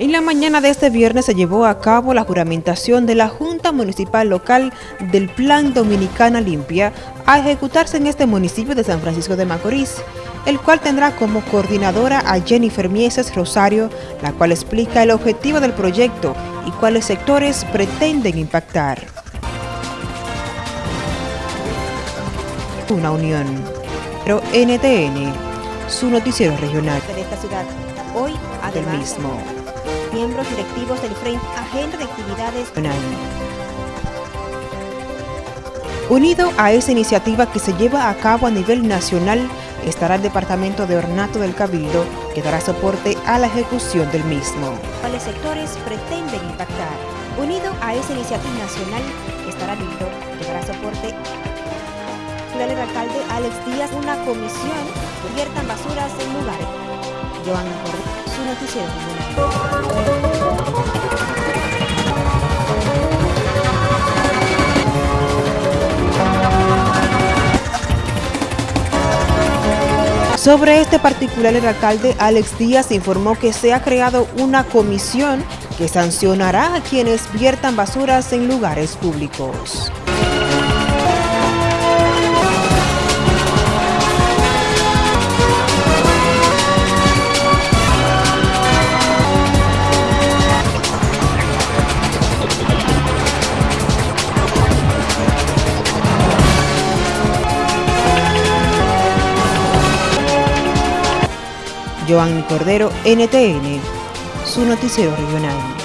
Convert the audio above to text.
En la mañana de este viernes se llevó a cabo la juramentación de la Junta Municipal Local del Plan Dominicana Limpia a ejecutarse en este municipio de San Francisco de Macorís, el cual tendrá como coordinadora a Jennifer Mieses Rosario, la cual explica el objetivo del proyecto y cuáles sectores pretenden impactar. Una unión. Pero NTN, su noticiero regional. De esta ciudad, hoy, del mismo miembros directivos del Frente Agenda de Actividades Unido a esa iniciativa que se lleva a cabo a nivel nacional, estará el Departamento de Ornato del Cabildo, que dará soporte a la ejecución del mismo. ¿Cuáles sectores pretenden impactar? Unido a esa iniciativa nacional, estará Cabildo, que dará soporte el alcalde Alex Díaz una comisión que viertan basuras en lugares. Joan su Sobre este particular, el alcalde Alex Díaz informó que se ha creado una comisión que sancionará a quienes viertan basuras en lugares públicos. Joan Cordero, NTN, su noticiero regional.